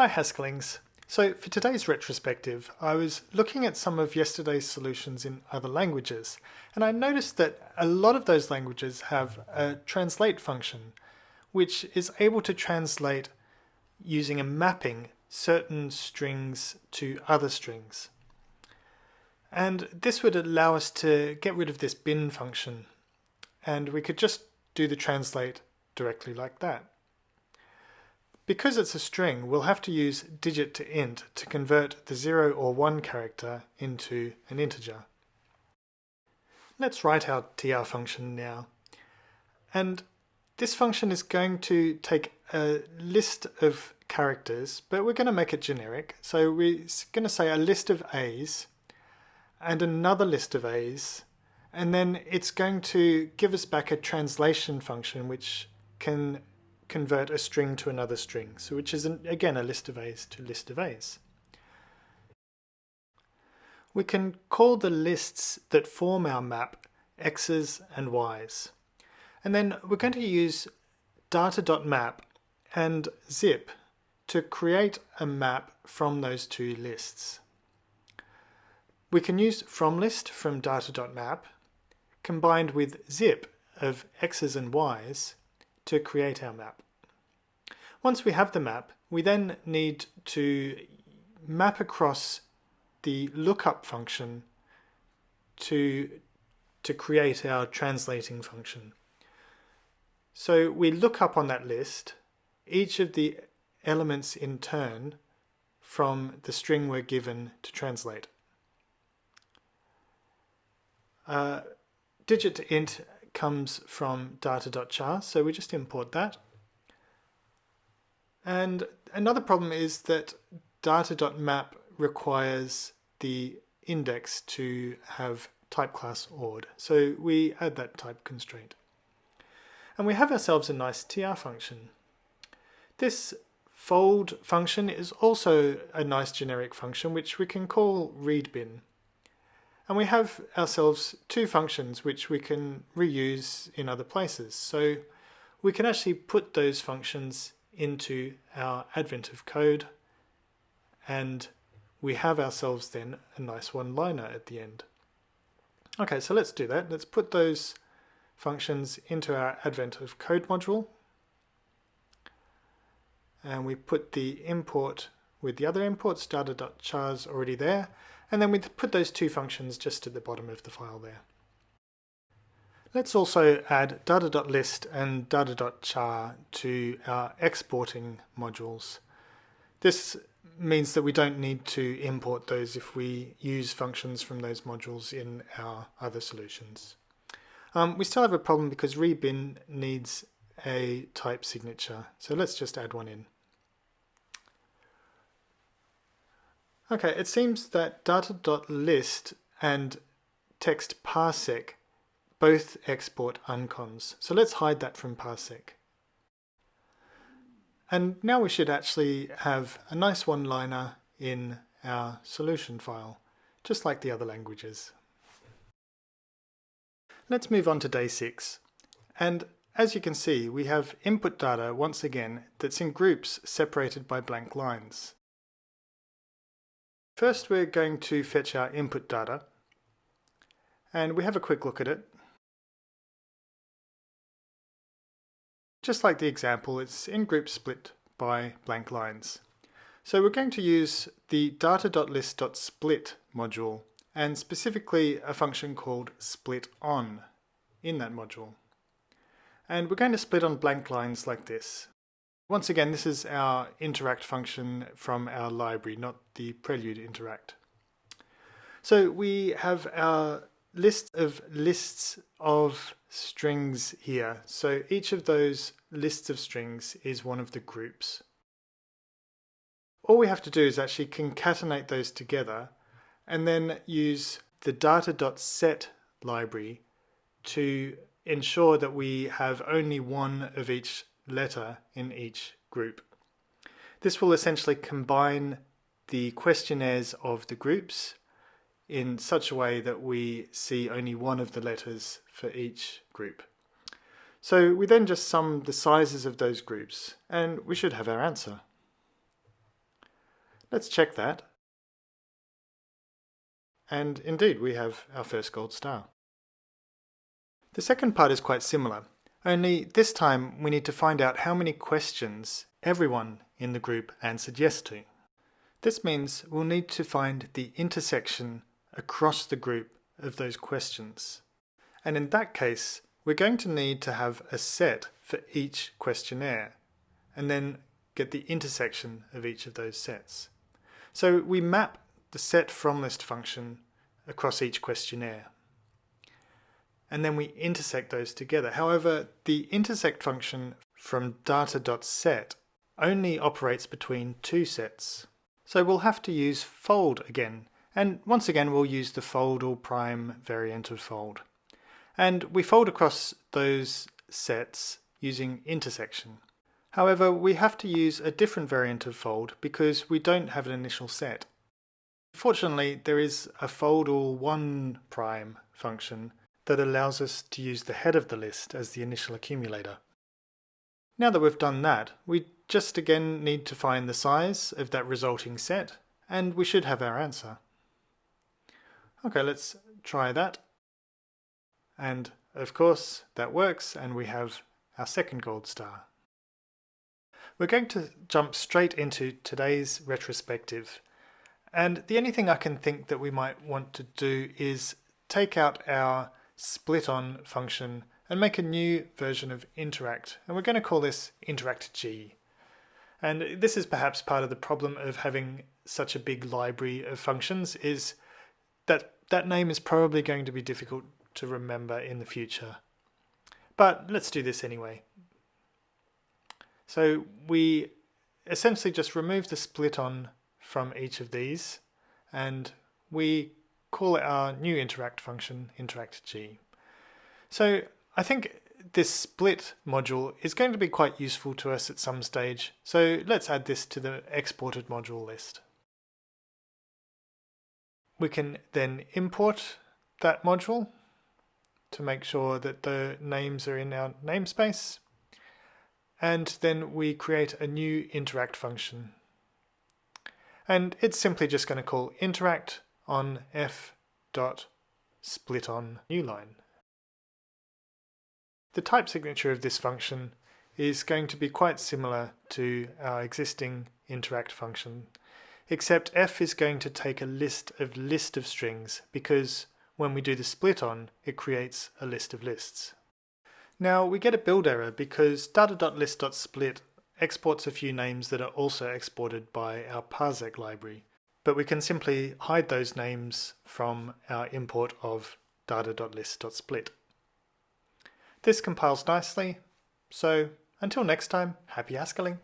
Hi Haskelings. So for today's retrospective, I was looking at some of yesterday's solutions in other languages, and I noticed that a lot of those languages have a translate function, which is able to translate using a mapping certain strings to other strings. And this would allow us to get rid of this bin function, and we could just do the translate directly like that. Because it's a string, we'll have to use digit to int to convert the 0 or 1 character into an integer. Let's write our tr function now. And this function is going to take a list of characters, but we're going to make it generic. So we're going to say a list of A's and another list of A's, and then it's going to give us back a translation function which can convert a string to another string, so which is, an, again, a list of A's to list of A's. We can call the lists that form our map X's and Y's. And then we're going to use data.map and zip to create a map from those two lists. We can use FromList from data.map combined with zip of x's and y's to create our map. Once we have the map, we then need to map across the lookup function to, to create our translating function. So we look up on that list each of the elements in turn from the string we're given to translate. Uh, digit to int comes from data.char, so we just import that. And another problem is that data.map requires the index to have type class ord. So we add that type constraint. And we have ourselves a nice tr function. This fold function is also a nice generic function which we can call readbin. And we have ourselves two functions which we can reuse in other places. So we can actually put those functions into our advent of code and we have ourselves then a nice one-liner at the end. Okay, so let's do that. Let's put those functions into our advent of code module and we put the import with the other imports, data.char's already there, and then we put those two functions just at the bottom of the file there. Let's also add data.list and data.char to our exporting modules. This means that we don't need to import those if we use functions from those modules in our other solutions. Um, we still have a problem because readbin needs a type signature, so let's just add one in. Okay, it seems that data.list and text parsec both export uncons. So let's hide that from parsec. And now we should actually have a nice one-liner in our solution file, just like the other languages. Let's move on to day six. And as you can see, we have input data once again that's in groups separated by blank lines. First we're going to fetch our input data and we have a quick look at it. Just like the example, it's in groups split by blank lines. So we're going to use the data.list.split module and specifically a function called split on in that module. And we're going to split on blank lines like this. Once again, this is our interact function from our library, not the prelude interact. So we have our list of lists of strings here. So each of those lists of strings is one of the groups. All we have to do is actually concatenate those together and then use the data.set library to ensure that we have only one of each letter in each group. This will essentially combine the questionnaires of the groups in such a way that we see only one of the letters for each group. So we then just sum the sizes of those groups and we should have our answer. Let's check that. And indeed, we have our first gold star. The second part is quite similar, only this time we need to find out how many questions everyone in the group answered yes to. This means we'll need to find the intersection across the group of those questions. And in that case, we're going to need to have a set for each questionnaire, and then get the intersection of each of those sets. So we map the set from list function across each questionnaire. And then we intersect those together. However, the intersect function from data.set only operates between two sets. So we'll have to use fold again. And once again, we'll use the fold all prime variant of fold. And we fold across those sets using intersection. However, we have to use a different variant of fold because we don't have an initial set. Fortunately, there is a fold all one prime function that allows us to use the head of the list as the initial accumulator. Now that we've done that, we just again need to find the size of that resulting set, and we should have our answer. Okay, let's try that. And of course, that works, and we have our second gold star. We're going to jump straight into today's retrospective. And the only thing I can think that we might want to do is take out our split on function and make a new version of interact. And we're going to call this interact G. And this is perhaps part of the problem of having such a big library of functions is that that name is probably going to be difficult to remember in the future. But let's do this anyway. So we essentially just remove the split on from each of these and we call it our new interact function, interact G. So I think this split module is going to be quite useful to us at some stage. So let's add this to the exported module list. We can then import that module to make sure that the names are in our namespace and then we create a new interact function. And it's simply just going to call interact on f dot split on new line. The type signature of this function is going to be quite similar to our existing interact function, except f is going to take a list of list of strings because when we do the split on, it creates a list of lists. Now we get a build error because data.list.split exports a few names that are also exported by our parsec library, but we can simply hide those names from our import of data.list.split. This compiles nicely, so until next time, happy Haskelling!